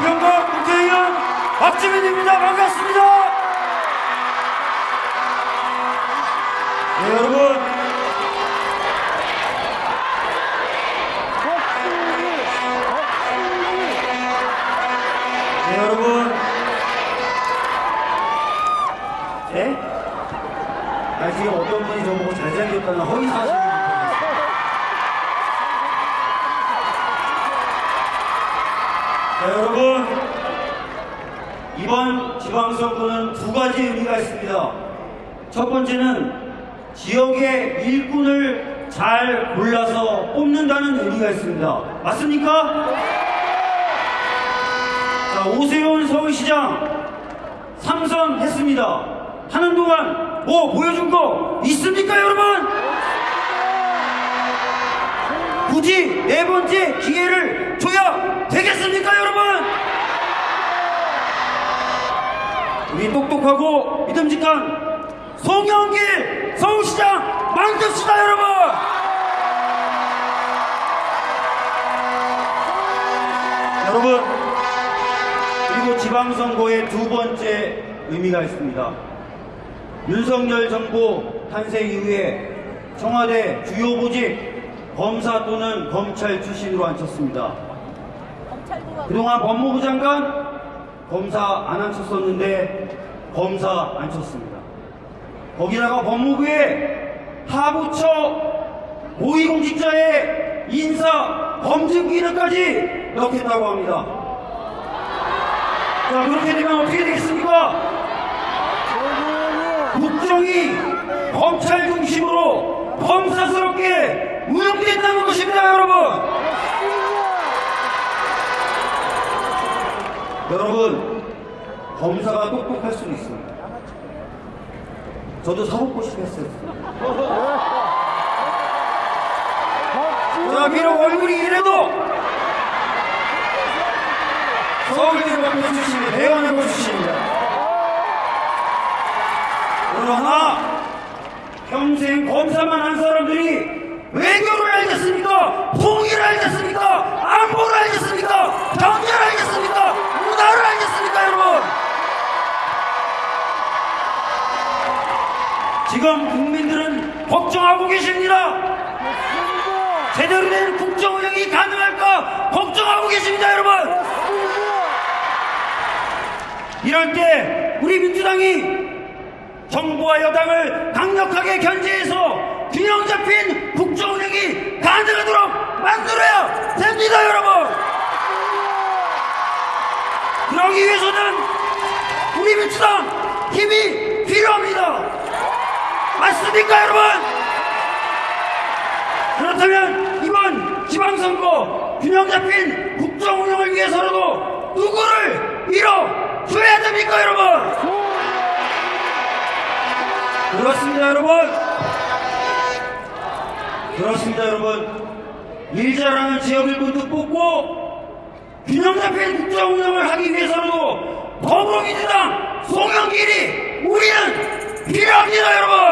부평구 국회의원 박주민입니다. 반갑습니다. 네, 여러분. 네, 여러분. 네? 아, 지금 어떤 분이 저보고 잘생겼다는 허위 사실 이번 지방선거는 두 가지 의미가 있습니다. 첫 번째는 지역의 일꾼을 잘 골라서 뽑는다는 의미가 있습니다. 맞습니까? 자, 오세훈 서울시장 삼선했습니다. 하는 동안 뭐 보여준 거 있습니까, 여러분? 굳이 네 번째 기회를 줘야 되겠습니까, 여러분? 우리 똑똑하고 믿음직한 송영길 서울시장 만듭시다, 여러분! 여러분, 그리고 지방선거의 두 번째 의미가 있습니다. 윤석열 정부 탄생 이후에 청와대 주요 보직 검사 또는 검찰 출신으로 앉혔습니다. 그동안 법무부 장관 검사 안 앉혔었는데 검사 앉혔습니다. 거기다가 법무부에 하부처 고위공직자의 인사 검증 기능까지 넣겠다고 합니다. 자, 그렇게 되면 어떻게 되겠습니까? 국정이 검찰 중심으로 검사스럽게 운영된다는 것입니다, 여러분! 여러분, 검사가 똑똑할 수는 있습니다. 저도 사법고 싶었어요. 자, 비록 얼굴이 이래도 서울대학교 출신의 대원외고 출신입니다. 그러나 평생 검사만 한 사람들이 외교를 알겠습니까? 통일을 알겠습니까? 안보를 알겠습니까? 경제를 알겠습니까? 문화를 알겠습니까, 여러분? 지금 국민들은 걱정하고 계십니다. 제대로 된 국정 운영이 가능할까 걱정하고 계십니다, 여러분. 이럴 때 우리 민주당이 정부와 여당을 강력하게 견제해서 균형 잡힌 국정 운영이 가능하도록 만들어야 됩니다, 여러분. 그러기 위해서는 우리 민주당 힘이 필요합니다. 맞습니까, 여러분? 그렇다면 이번 지방선거 균형 잡힌 국정 운영을 위해서라도 누구를 밀어줘야 됩니까, 여러분? 그렇습니다, 여러분. 그렇습니다, 여러분. 일 잘하는 지역 일꾼도 뽑고 균형 잡힌 국정 운영을 하기 위해서라도 더불어민주당 송영길이 우리는 필요합니다, 여러분.